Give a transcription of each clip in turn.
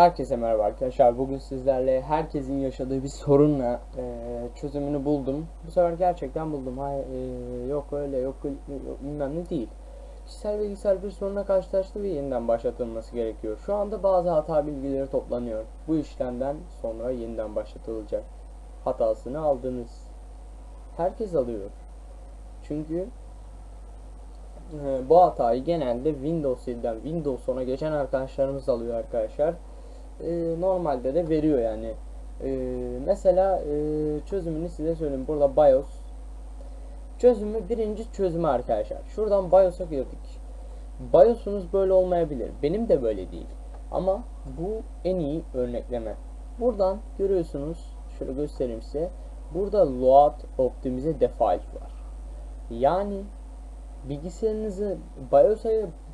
Herkese merhaba arkadaşlar. Bugün sizlerle herkesin yaşadığı bir sorunla e, çözümünü buldum. Bu sefer gerçekten buldum. Hayır, e, yok öyle, yok, yok bilmem ne değil. Kişisel bilgisayar bir soruna karşılaştı ve yeniden başlatılması gerekiyor. Şu anda bazı hata bilgileri toplanıyor. Bu işlemden sonra yeniden başlatılacak. Hatasını aldınız. Herkes alıyor. Çünkü e, bu hatayı genelde Windows 7'den Windows 10'a geçen arkadaşlarımız alıyor arkadaşlar e, normalde de veriyor yani. E, mesela e, çözümünü size söyleyeyim. Burada BIOS çözümü birinci çözümü arkadaşlar. Şuradan BIOS'a girdik. BIOS'unuz böyle olmayabilir. Benim de böyle değil. Ama bu en iyi örnekleme. Buradan görüyorsunuz. Şöyle göstereyim size. Burada load optimize default var. Yani bilgisayarınızı BIOS'a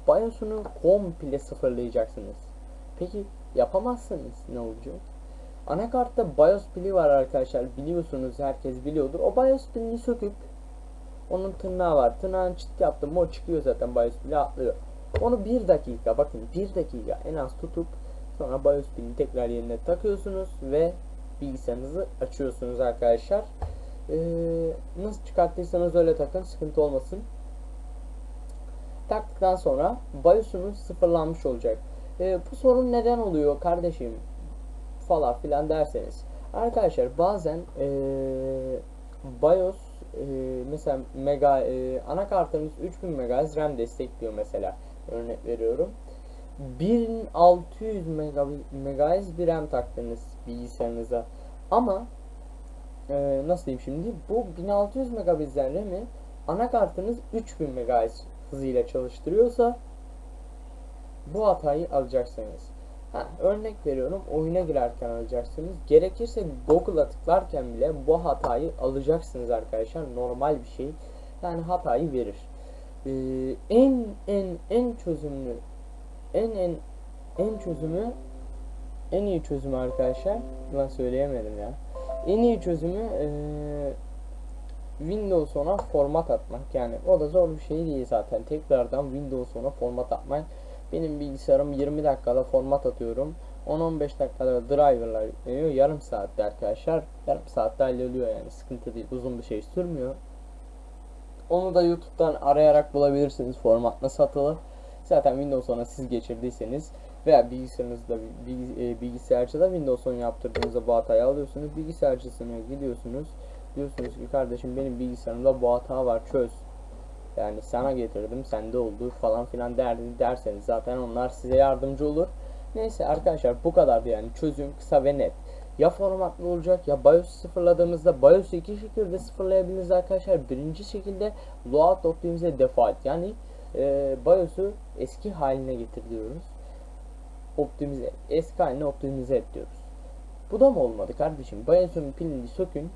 BIOS'unu komple sıfırlayacaksınız. Peki yapamazsınız ne olacak? Anakartta BIOS pili var arkadaşlar. Biliyorsunuz herkes biliyordur. O BIOS pilini söküp onun tırnağı var. Tırnağın çıt yaptım. O çıkıyor zaten BIOS pili atlıyor. Onu bir dakika bakın bir dakika en az tutup sonra BIOS pilini tekrar yerine takıyorsunuz ve bilgisayarınızı açıyorsunuz arkadaşlar. Ee, nasıl çıkarttıysanız öyle takın sıkıntı olmasın. Taktıktan sonra BIOS'unuz sıfırlanmış olacak. E, bu sorun neden oluyor kardeşim falan filan derseniz. Arkadaşlar bazen e, BIOS e, mesela mega e, anakartınız 3000 MHz RAM destekliyor mesela örnek veriyorum. 1600 MHz bir RAM taktınız bilgisayarınıza ama e, nasıl diyeyim şimdi bu 1600 MHz RAM'i anakartınız 3000 MHz hızıyla çalıştırıyorsa bu hatayı alacaksınız. Ha, örnek veriyorum oyuna girerken alacaksınız. Gerekirse Google'a tıklarken bile bu hatayı alacaksınız arkadaşlar. Normal bir şey. Yani hatayı verir. Ee, en en en çözümlü en en en çözümü en iyi çözümü arkadaşlar ben söyleyemedim ya. En iyi çözümü ee, Windows 10'a format atmak. Yani o da zor bir şey değil zaten. Tekrardan Windows 10'a format atmak benim bilgisayarım 20 dakikada format atıyorum. 10-15 dakikada driverlar yükleniyor. Yarım saatte arkadaşlar. Yarım saatte halloluyor yani. Sıkıntı değil. Uzun bir şey sürmüyor. Onu da YouTube'dan arayarak bulabilirsiniz. Format nasıl atılır. Zaten Windows 10'a siz geçirdiyseniz veya bilgisayarınızda e, bilgisayarcıda Windows 10 yaptırdığınızda bu hatayı alıyorsunuz. Bilgisayarcısına gidiyorsunuz. Diyorsunuz ki kardeşim benim bilgisayarımda bu hata var çöz yani sana getirdim sende oldu falan filan der, derseniz zaten onlar size yardımcı olur. Neyse arkadaşlar bu kadardı yani çözüm kısa ve net. Ya formatlı olacak ya BIOS sıfırladığımızda BIOS'u iki şekilde sıfırlayabiliriz arkadaşlar. Birinci şekilde load optimize default yani e, BIOS'u eski haline getiriyoruz. Optimize eski haline optimize et diyoruz. Bu da mı olmadı kardeşim? BIOS'un pilini sökün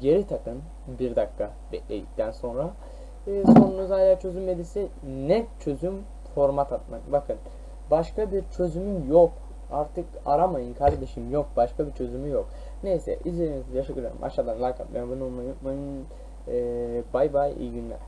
geri takın bir dakika bekledikten sonra e, sorunuz hala çözülmediyse net çözüm format atmak. Bakın başka bir çözümüm yok. Artık aramayın kardeşim yok. Başka bir çözümü yok. Neyse izlediğiniz için teşekkür ederim. Aşağıdan like atmayı, abone olmayı unutmayın. Ee, bye bye iyi günler.